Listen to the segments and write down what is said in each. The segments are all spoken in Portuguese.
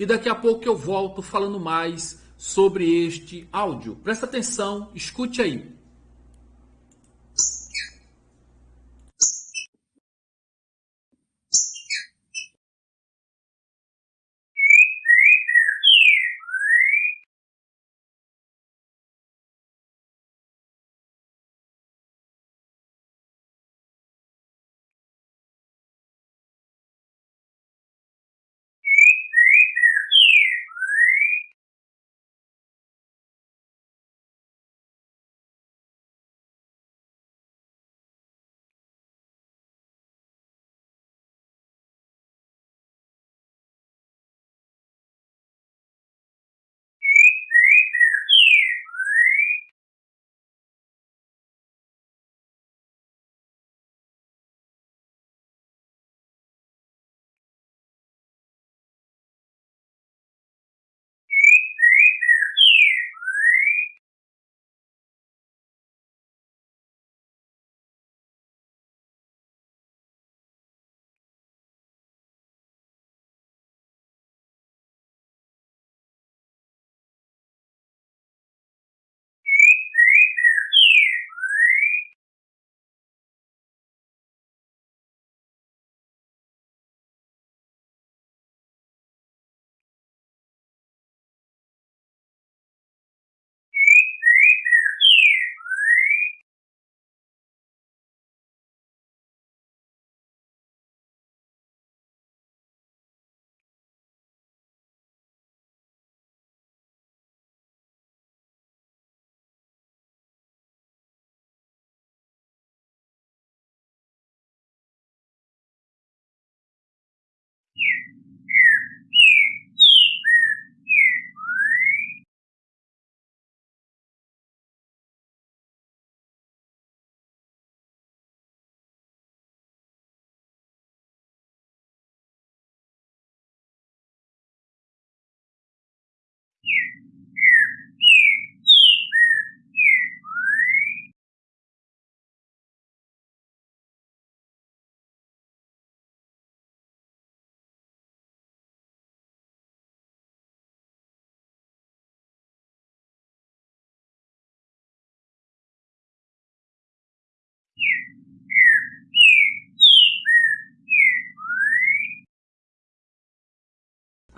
e daqui a pouco eu volto falando mais sobre este áudio. Presta atenção, escute aí.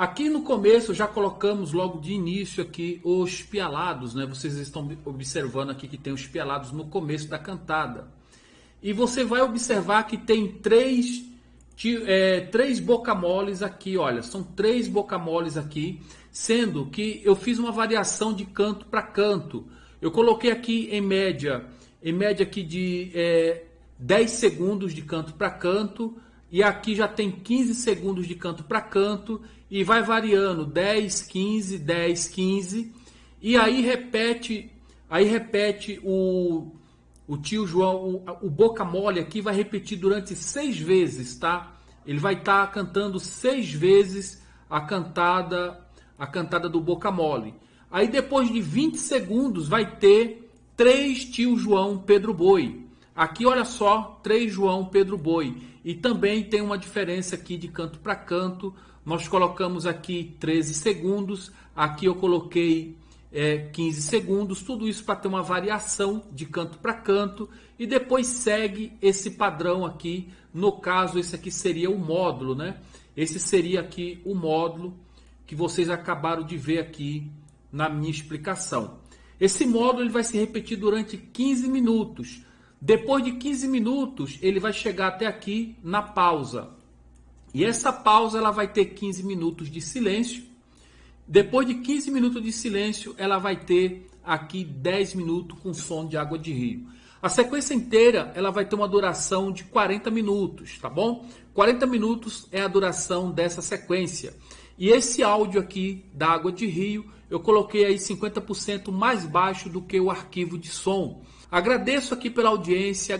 Aqui no começo já colocamos logo de início aqui os pialados, né? Vocês estão observando aqui que tem os pialados no começo da cantada. E você vai observar que tem três, é, três bocamoles aqui, olha, são três bocamoles aqui, sendo que eu fiz uma variação de canto para canto. Eu coloquei aqui em média, em média aqui de é, 10 segundos de canto para canto, e aqui já tem 15 segundos de canto para canto e vai variando 10, 15, 10, 15 e aí repete, aí repete o, o tio João, o, o boca mole aqui vai repetir durante seis vezes, tá? Ele vai estar tá cantando seis vezes a cantada, a cantada do boca mole. Aí depois de 20 segundos vai ter três tio João Pedro Boi. Aqui olha só, três João Pedro Boi. E também tem uma diferença aqui de canto para canto. Nós colocamos aqui 13 segundos, aqui eu coloquei é, 15 segundos, tudo isso para ter uma variação de canto para canto e depois segue esse padrão aqui. No caso, esse aqui seria o módulo, né? Esse seria aqui o módulo que vocês acabaram de ver aqui na minha explicação. Esse módulo ele vai se repetir durante 15 minutos. Depois de 15 minutos, ele vai chegar até aqui na pausa. E essa pausa ela vai ter 15 minutos de silêncio. Depois de 15 minutos de silêncio, ela vai ter aqui 10 minutos com som de água de rio. A sequência inteira ela vai ter uma duração de 40 minutos, tá bom? 40 minutos é a duração dessa sequência. E esse áudio aqui da água de rio, eu coloquei aí 50% mais baixo do que o arquivo de som. Agradeço aqui pela audiência.